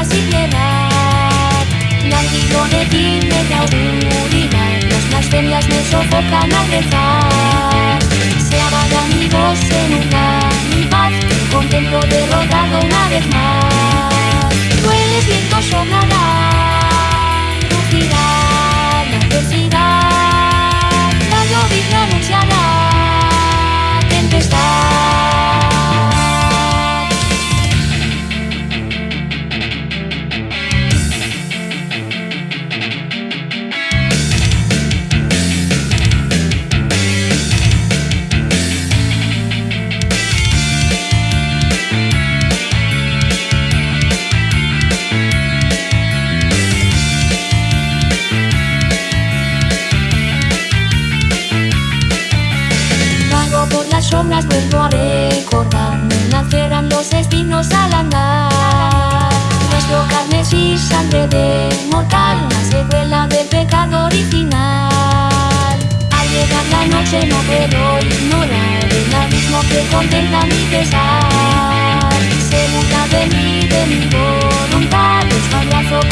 palabras sin piedad Látigo de timbre de autoridad Las blasfemias me sofocan al rezar. Se aman amigos en una mi paz Contento derrotado una vez más. Tú eres mi sombras, vuelvo a recordar Me nacerán los espinos al andar. Nuestro carne y sangre de mortal La secuela del pecado original. Al llegar la noche no puedo ignorar El abismo que contempla mi pesar. Se burla de mí, de mi voluntad Los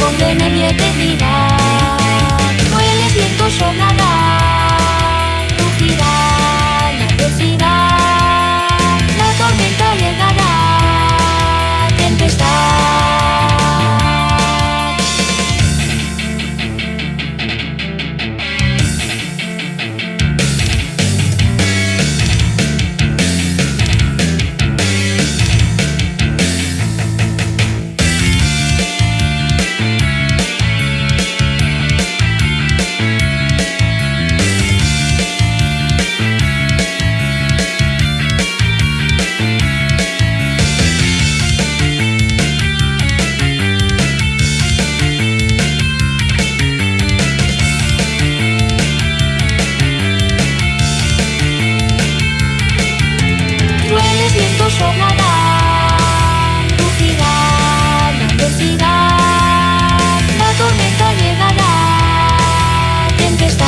siempre está